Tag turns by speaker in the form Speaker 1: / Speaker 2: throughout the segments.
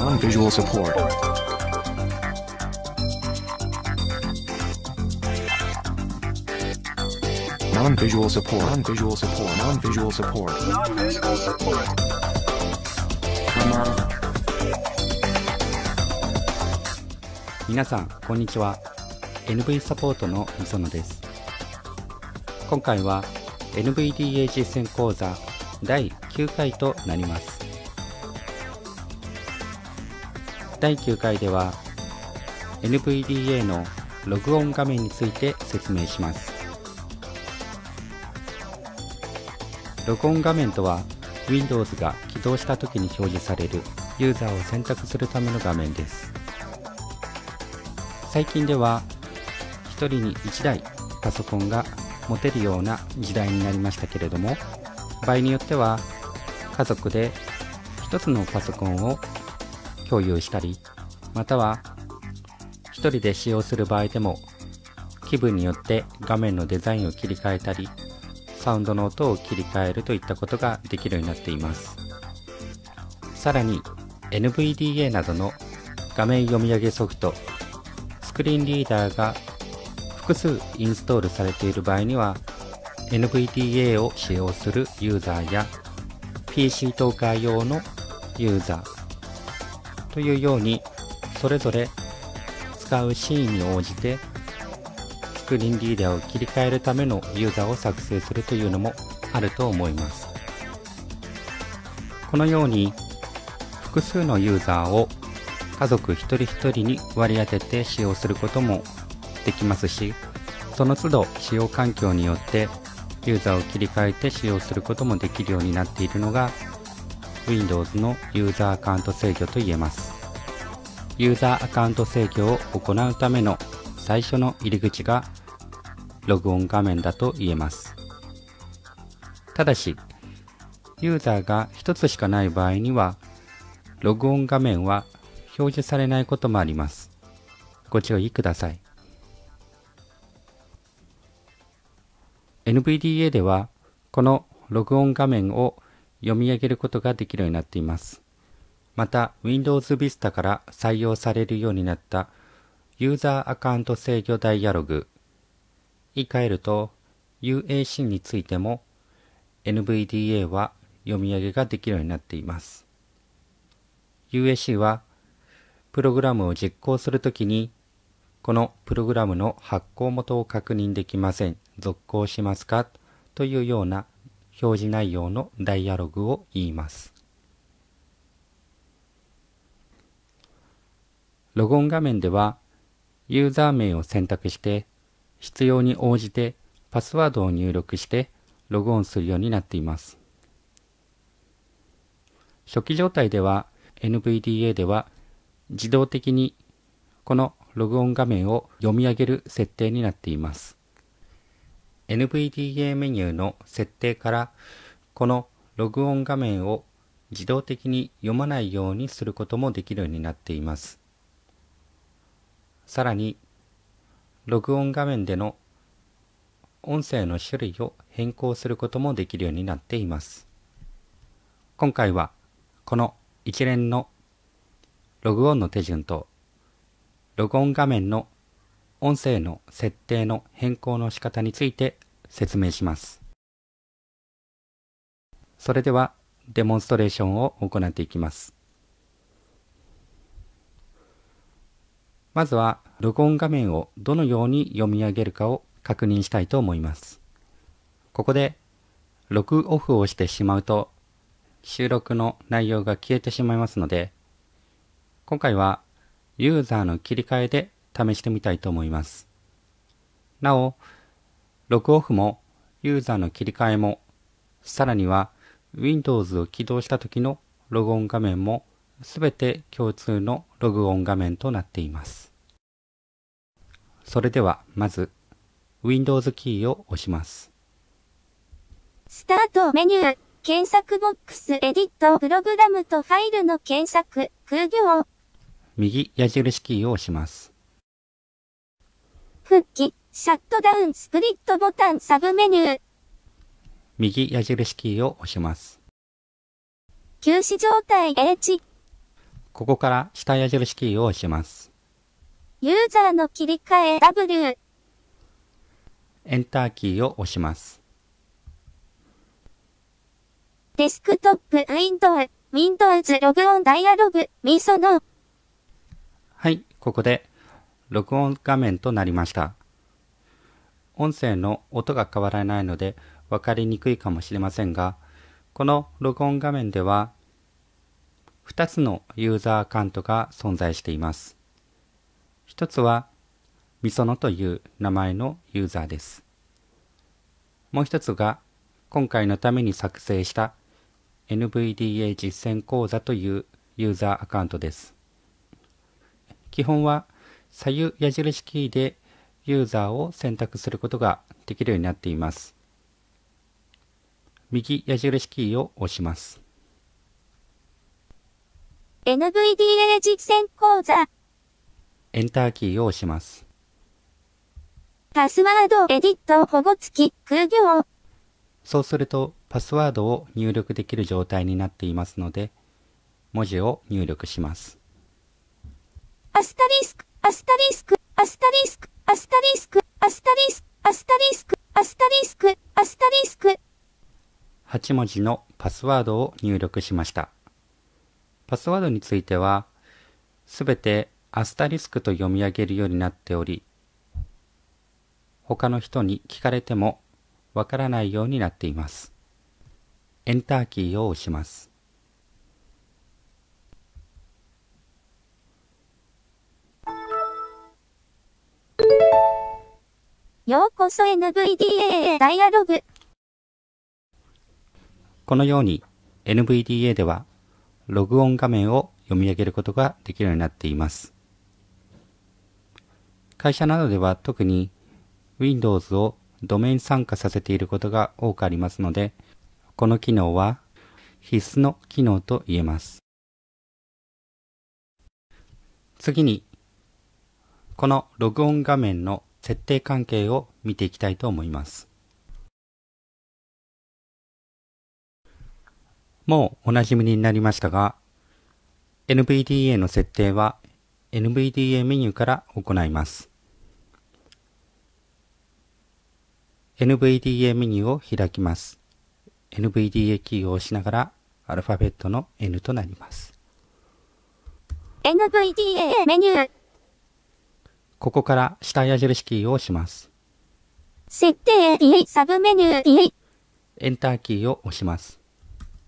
Speaker 1: Non-visual support. Non-visual support. Non-visual support. Non-visual support.
Speaker 2: Non-visual support.
Speaker 3: Non 皆さんこんにちは NV サポートの磯野です今回は NVDA 実践講座第9回となります第9回では NVDA のログオン画面について説明します。ログオン画面とは Windows が起動した時に表示されるユーザーを選択するための画面です。最近では1人に1台パソコンが持てるような時代になりましたけれども場合によっては家族で1つのパソコンを共有したりまたは1人で使用する場合でも気分によって画面のデザインを切り替えたりサウンドの音を切り替えるといったことができるようになっています。さらに NVDA などの画面読み上げソフトスクリーンリーダーが複数インストールされている場合には NVDA を使用するユーザーや PC トーカー用のユーザーというようにそれぞれ使うシーンに応じてスクリーンリーダーを切り替えるためのユーザーを作成するというのもあると思います。このように複数のユーザーを家族一人一人に割り当てて使用することもできますしその都度使用環境によってユーザーを切り替えて使用することもできるようになっているのが Windows のユーザーアカウント制御と言えます。ユーザーアカウント制御を行うための最初の入り口がログオン画面だと言えます。ただしユーザーが1つしかない場合にはログオン画面は表示されないこともあります。ご注意ください。NVDA ではこのログオン画面を読み上げることができるようになっています。また Windows Vista から採用されるようになったユーザーアカウント制御ダイアログ。言い換えると UAC についても NVDA は読み上げができるようになっています。UAC はプログラムを実行するときにこのプログラムの発行元を確認できません。続行しますか？というような表示内容のダイアログを言います。ログオン画面ではユーザー名を選択して必要に応じてパスワードを入力してログオンするようになっています。初期状態では NVDA では自動的にこのログオン画面を読み上げる設定になっています。NVDA メニューの設定からこのログオン画面を自動的に読まないようにすることもできるようになっています。さらに、ログオン画面での音声の種類を変更することもできるようになっています。今回はこの一連のログオンの手順とログオン画面の音声の設定の変更の仕方について説明します。それではデモンストレーションを行っていきます。まずはログオン画面をどのように読み上げるかを確認したいと思います。ここでログオフをしてしまうと収録の内容が消えてしまいますので今回はユーザーの切り替えで試してみたいと思います。なお、ログオフもユーザーの切り替えも、さらには Windows を起動した時のログオン画面もすべて共通のログオン画面となっています。それではまず Windows キーを押します。
Speaker 4: スタートメニュー、検索ボックス、エディット、プログラムとファイルの検索、空行、
Speaker 3: 右矢印キーを押します。
Speaker 4: 復帰、シャットダウン、スプリットボタン、サブメニュー。
Speaker 3: 右矢印キーを押します。
Speaker 4: 休止状態 H。
Speaker 3: ここから下矢印キーを押します。
Speaker 4: ユーザーの切り替え W。
Speaker 3: エンターキーを押します。
Speaker 4: デスクトップ、ウィンドウ、Windows ログオンダイアログ、ミソの、
Speaker 3: はい、ここで録音画面となりました。音声の音が変わらないので分かりにくいかもしれませんが、この録音画面では2つのユーザーアカウントが存在しています。一つはみそのという名前のユーザーです。もう一つが今回のために作成した NVDA 実践講座というユーザーアカウントです。基本は左右矢印キーでユーザーを選択することができるようになっています。右矢印キーを押します。
Speaker 4: NVDA 実践講座、
Speaker 3: エンターキーを押します。
Speaker 4: パスワード、エディット、保護付き、空行、
Speaker 3: そうするとパスワードを入力できる状態になっていますので、文字を入力します。
Speaker 4: アスタリスク、アスタリスク、アスタリスク、アスタリスク、アスタリスク、アスタリスク、アスタリスク、アスタリスク、
Speaker 3: 8文字のパスワードを入力しました。パスワードについては、すべてアスタリスクと読み上げるようになっており、他の人に聞かれてもわからないようになっています。エンターキーを押します。
Speaker 4: ようこそ NVDA ダイアログ、
Speaker 3: このように NVDA ではログオン画面を読み上げることができるようになっています。会社などでは特に Windows をドメイン参加させていることが多くありますので、この機能は必須の機能と言えます。次に、このログオン画面の設定関係を見ていきたいと思います。もうおなじみになりましたが、NVDA の設定は NVDA メニューから行います。NVDA メニューを開きます。NVDA キーを押しながらアルファベットの N となります。
Speaker 4: NVDA メニュー、
Speaker 3: ここから下矢印キーを押します。
Speaker 4: 設定 D、サブメニュー D、
Speaker 3: エンターキーを押します。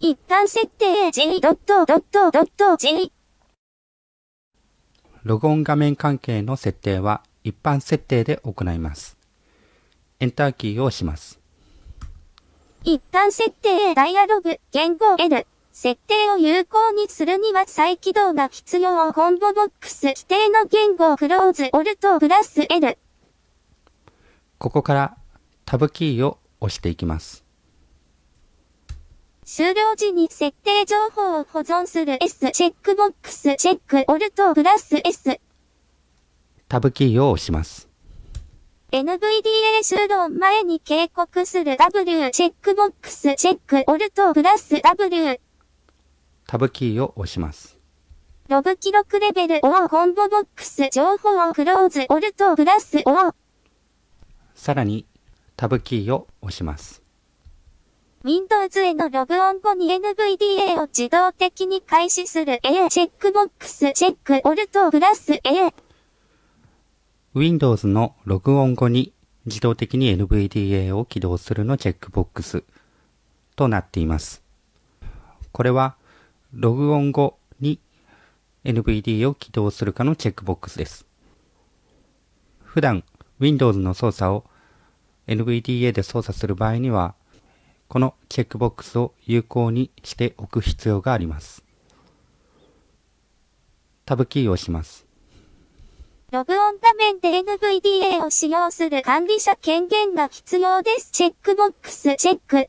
Speaker 4: 一般設定 G ドットドットドット G、
Speaker 3: ログオン画面関係の設定は一般設定で行います。エンターキーを押します。
Speaker 4: 一般設定ダイアログ、言語 L。設定を有効にするには再起動が必要。コンボボックス規定の言語クローズ、オルトプラス L。
Speaker 3: ここからタブキーを押していきます。
Speaker 4: 終了時に設定情報を保存する S チェックボックスチェックオルトプラス S。
Speaker 3: タブキーを押します。
Speaker 4: NVDA 終了前に警告する W チェックボックスチェックオルトプラス W。
Speaker 3: タブキーを押します。
Speaker 4: ログ記録レベル O コンボボックス情報をクローズオルトプラス O。
Speaker 3: さらにタブキーを押します。
Speaker 4: Windows へのログオン後に NVDA を自動的に開始する A チェックボックスチェックオルトプラス A。
Speaker 3: Windows のログオン後に自動的に NVDA を起動するのチェックボックスとなっています。これはログオン後に NVD を起動するかのチェックボックスです。普段 Windows の操作を NVDA で操作する場合には、このチェックボックスを有効にしておく必要があります。タブキーを押します。
Speaker 4: ログオン画面で NVDA を使用する管理者権限が必要です。チェックボックスチェック。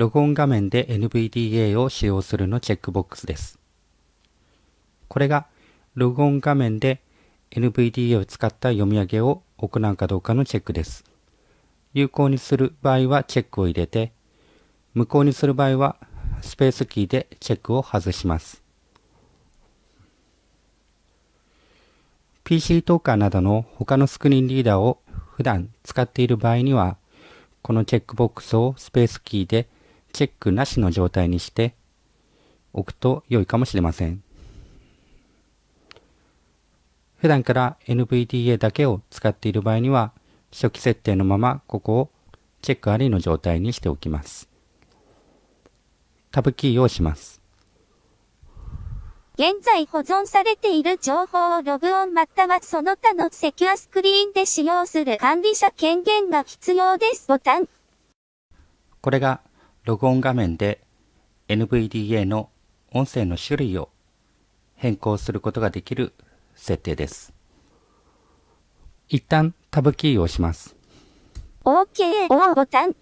Speaker 3: ログオン画面で NVDA を使用するのチェックボックスです。これがログオン画面で NVDA を使った読み上げを行うかどうかのチェックです。有効にする場合はチェックを入れて、無効にする場合はスペースキーでチェックを外します。PC トーカーなどの他のスクリーンリーダーを普段使っている場合には、このチェックボックスをスペースキーでチェックなしの状態にしておくと良いかもしれません。普段から NVDA だけを使っている場合には、初期設定のままここをチェックありの状態にしておきます。タブキーを押します。
Speaker 4: 現在保存されている情報をログオンまたはその他のセキュアスクリーンで使用する管理者権限が必要ですボタン。
Speaker 3: これがログオン画面で NVDA の音声の種類を変更することができる設定です。一旦タブキーを押します。
Speaker 4: OK をボタン。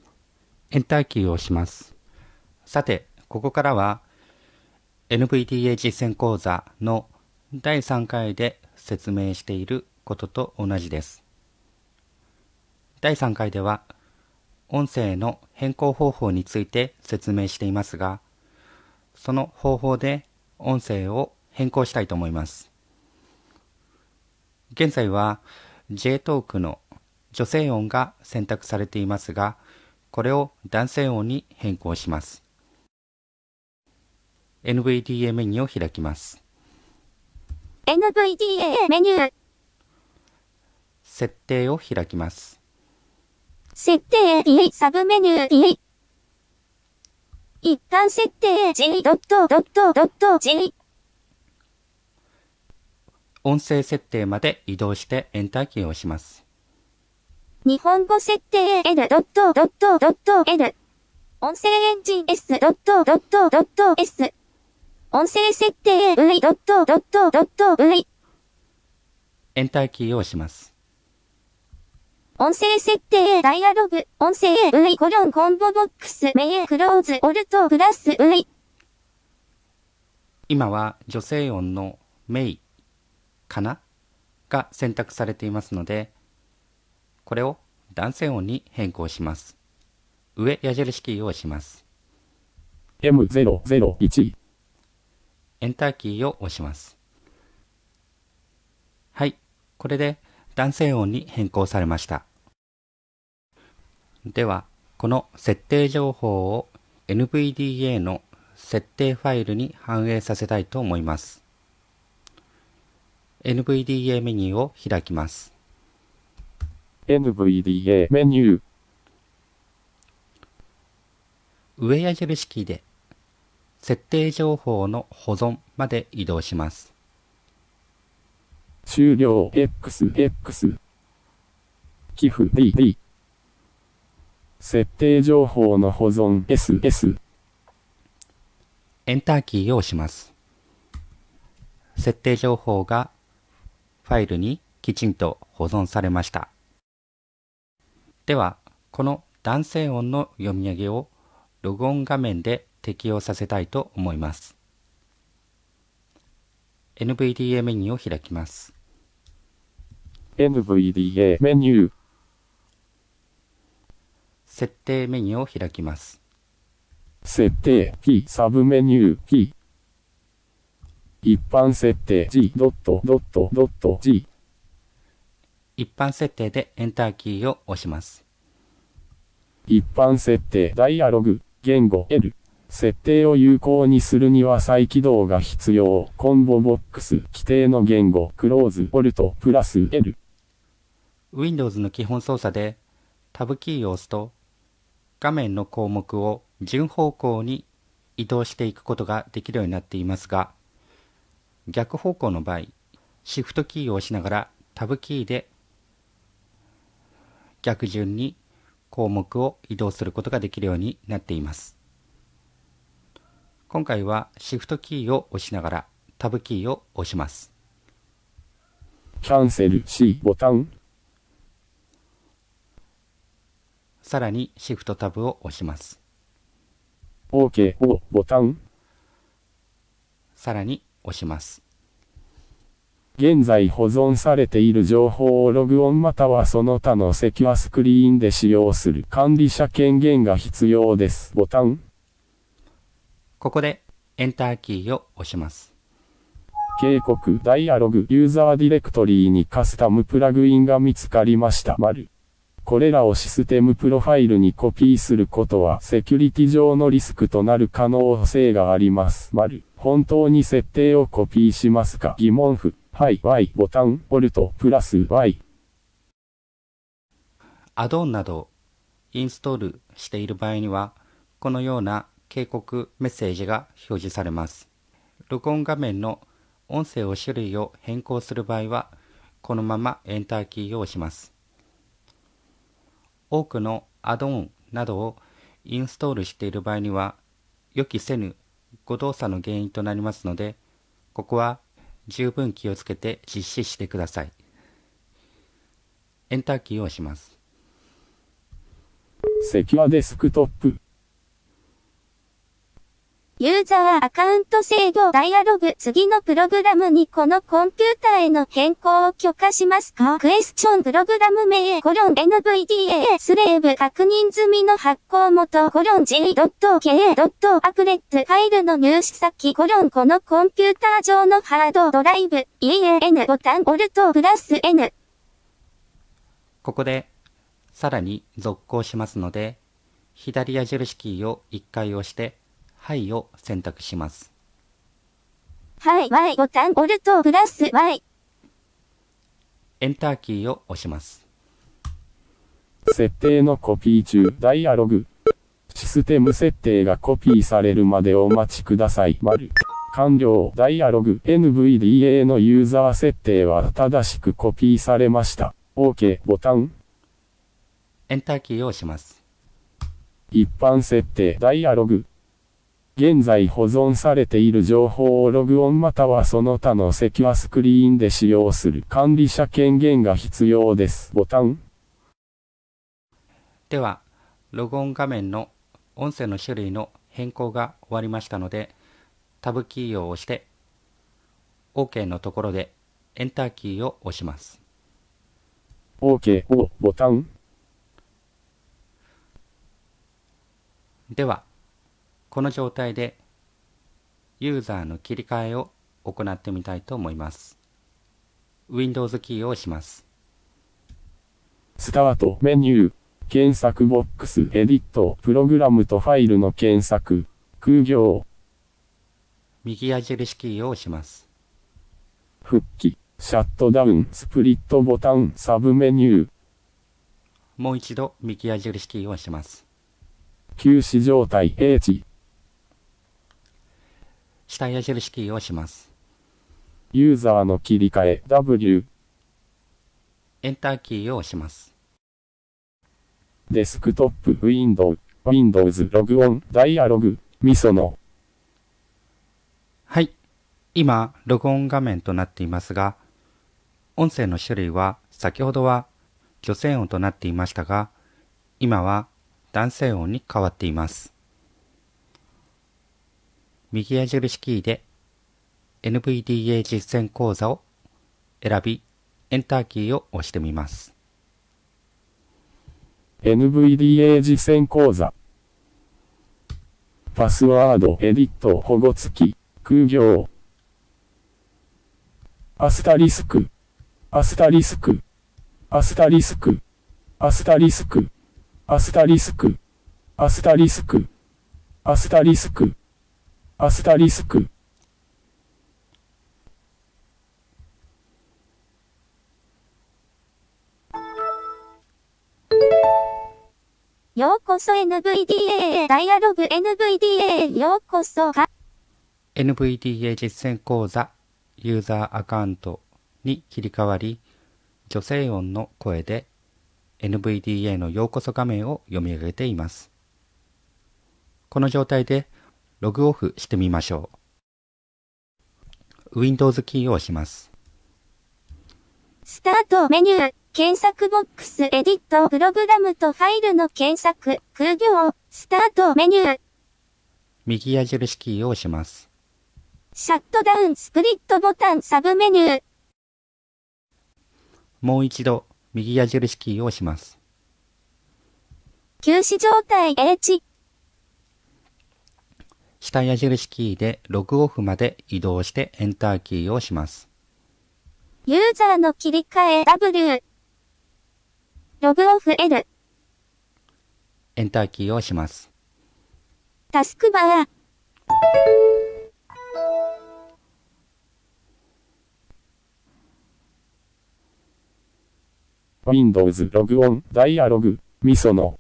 Speaker 3: エンターキーを押します。さて、ここからは NVDA 実践講座の第3回で説明していることと同じです。第3回では音声の変更方法について説明していますが、その方法で音声を変更したいと思います。現在は JTalk の女性音が選択されていますが、これを男性音に変更します。NVDA メニューを開きます。
Speaker 4: NVDA メニュー。
Speaker 3: 設定を開きます。
Speaker 4: 設定 D サブメニュー D。一般設定 G ドットドットドット G。
Speaker 3: 音声設定まで移動してエンターキーを押します。
Speaker 4: 日本語設定 L ドットドットドット L。音声エンジン S ドットドットドット S。音声設定 V ドットドットドット V。
Speaker 3: エンターキーを押します。
Speaker 4: 音声設定ダイアログ。音声 V コロンコンボボックスメイクローズオルトプラス V。
Speaker 3: 今は女性音のメイかなが選択されていますので、これを男性音に変更します。上矢印キーを押します。
Speaker 2: M001
Speaker 3: エンターキーを押します。はい。これで男性音に変更されました。では、この設定情報を NVDA の設定ファイルに反映させたいと思います。NVDA メニューを開きます。
Speaker 2: NVDA メニュー
Speaker 3: 上矢印キーで設定情報の保存まで移動します。
Speaker 2: 終了 XX 寄付 DD 設定情報の保存 SS
Speaker 3: エンターキーを押します。設定情報がファイルにきちんと保存されました。では、この男性音の読み上げをログオン画面で適用させたいと思います。NVDA メニューを開きます。
Speaker 2: NVDA メニュー
Speaker 3: 設定メニューを開きます。
Speaker 2: 設定 P サブメニュー P 一般設定 G ドットドットドット G
Speaker 3: 一般設定でエンターキーを押します。
Speaker 2: 一般設定ダイアログ言語 L 設定を有効にするには再起動が必要。コンボボックス規定の言語クローズオルトプラス L
Speaker 3: Windows の基本操作でタブキーを押すと画面の項目を順方向に移動していくことができるようになっていますが逆方向の場合シフトキーを押しながらタブキーで逆順に項目を移動することができるようになっています。今回はシフトキーを押しながらタブキーを押します。
Speaker 2: キャンセル C ボタン。
Speaker 3: さらにシフトタブを押します
Speaker 2: OK をボタン
Speaker 3: さらに押します
Speaker 2: 現在保存されている情報をログオンまたはその他のセキュアスクリーンで使用する管理者権限が必要です。ボタン。
Speaker 3: ここでエンターキーを押します。
Speaker 2: 警告、ダイアログ、ユーザーディレクトリーにカスタムプラグインが見つかりました。丸。これらをシステムプロファイルにコピーすることはセキュリティ上のリスクとなる可能性があります。丸。本当に設定をコピーしますか？疑問符。はい、Y、ボタン、 Alt、プラス、Y。
Speaker 3: アドオンなどインストールしている場合には、このような警告メッセージが表示されます。録音画面の音声を種類を変更する場合は、このままエンターキーを押します。多くのアドオンなどをインストールしている場合には、予期せぬ誤動作の原因となりますので、ここは十分気をつけて実施してください。エンターキーを押します。
Speaker 2: セキュアデスクトップ
Speaker 4: ユーザーアカウント制御ダイアログ次のプログラムにこのコンピューターへの変更を許可しますか？クエスチョンプログラム名コロン NVDA スレーブ確認済みの発行元コロン G.K. アプレットファイルの入手先コロンこのコンピューター上のハードドライブ EAN ボタンオルトプラス N
Speaker 3: ここでさらに続行しますので左矢印キーを1回押してはいを選択します。
Speaker 4: はい、Y ボタン、オルトプラス Y。
Speaker 3: エンターキーを押します。
Speaker 2: 設定のコピー中、ダイアログ。システム設定がコピーされるまでお待ちください。丸。完了。ダイアログ NVDA のユーザー設定は正しくコピーされました。OK ボタン。
Speaker 3: エンターキーを押します。
Speaker 2: 一般設定ダイアログ現在保存されている情報をログオンまたはその他のセキュアスクリーンで使用する管理者権限が必要です。ボタン。
Speaker 3: では、ログオン画面の音声の種類の変更が終わりましたので、タブキーを押して、OK のところでエンターキーを押します。
Speaker 2: OK をボタン。
Speaker 3: では、この状態でユーザーの切り替えを行ってみたいと思います。Windows キーを押します。
Speaker 2: スタートメニュー、検索ボックス、エディット、プログラムとファイルの検索、空行。
Speaker 3: 右矢印キーを押します。
Speaker 2: 復帰、シャットダウン、スプリットボタン、サブメニュー。
Speaker 3: もう一度右矢印キーを押します。
Speaker 2: 休止状態 H
Speaker 3: 下矢印キーを押します。
Speaker 2: ユーザーの切り替え W
Speaker 3: エンターキーを押します。
Speaker 2: デスクトップ Windows Windows ログオンダイアログミソの
Speaker 3: はい。今、ログオン画面となっていますが、音声の種類は先ほどは女性音となっていましたが、今は男性音に変わっています。右矢印キーで NVDA 実践講座を選び、エンターキーを押してみます。
Speaker 2: NVDA 実践講座。パスワード、エディット、保護付き、空行。アスタリスク、アスタリスク、アスタリスク、アスタリスク、アスタリスク、アスタリスク、アスタリスク。アスタリスク。
Speaker 4: ようこそ NVDA ダイアログ NVDA ようこそ
Speaker 3: NVDA 実践講座ユーザーアカウントに切り替わり女性音の声で NVDA のようこそ画面を読み上げています。この状態でログオフしてみましょう。Windows キーを押します。
Speaker 4: スタートメニュー、検索ボックス、エディット、プログラムとファイルの検索、空行、スタートメニュー。
Speaker 3: 右矢印キーを押します。
Speaker 4: シャットダウン、スプリットボタン、サブメニュー。
Speaker 3: もう一度、右矢印キーを押します。
Speaker 4: 休止状態 H。
Speaker 3: 下矢印キーでログオフまで移動してエンターキーを押します。
Speaker 4: ユーザーの切り替え W。ログオフ L。
Speaker 3: エンターキーを押します。
Speaker 4: タスクバー。
Speaker 2: Windows ログオンダイアログミソの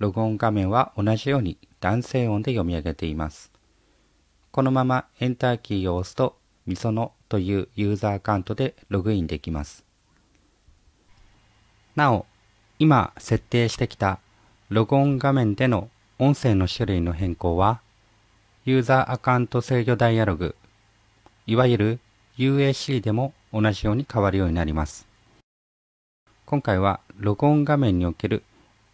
Speaker 3: はい。ログオン画面は同じように男性音で読み上げています。このままエンターキーを押すと、みそのというユーザーアカウントでログインできます。なお、今設定してきたログオン画面での音声の種類の変更は、ユーザーアカウント制御ダイアログ、いわゆる UAC でも同じように変わるようになります。今回はログオン画面における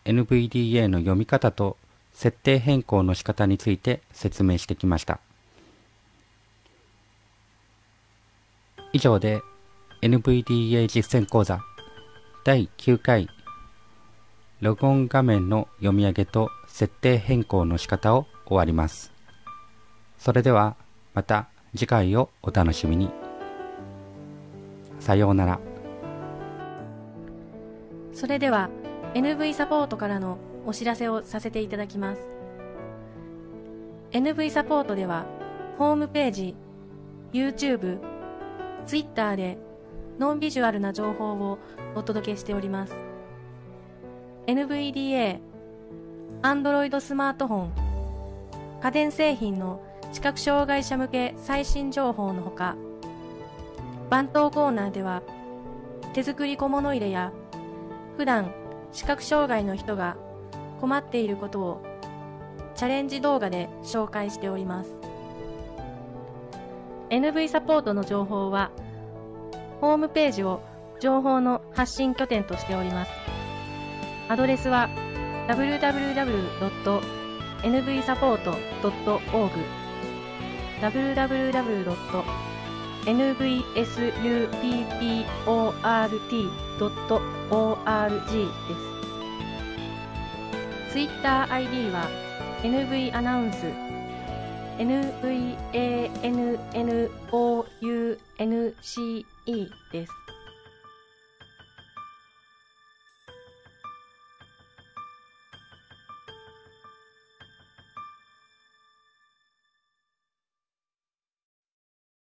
Speaker 3: NVDA の読み方と設定変更の仕方について説明してきました。以上で NVDA 実践講座第9回ログオン画面の読み上げと設定変更の仕方を終わります。それではまた次回をお楽しみに。さようなら。
Speaker 5: それでは NV サポートからのお知らせをさせていただきます。NV サポートではホームページ、YouTube、Twitter でノンビジュアルな情報をお届けしております。NVDA、Android スマートフォン、家電製品の視覚障害者向け最新情報のほか、番頭コーナーでは手作り小物入れや普段視覚障害の人が困っていることをチャレンジ動画で紹介しております。NV サポートの情報はホームページを情報の発信拠点としております。アドレスは www.nvsupport.org www.nvsupport.org org です。Twitter ID は NV アナウンス NVANNOUNCE です。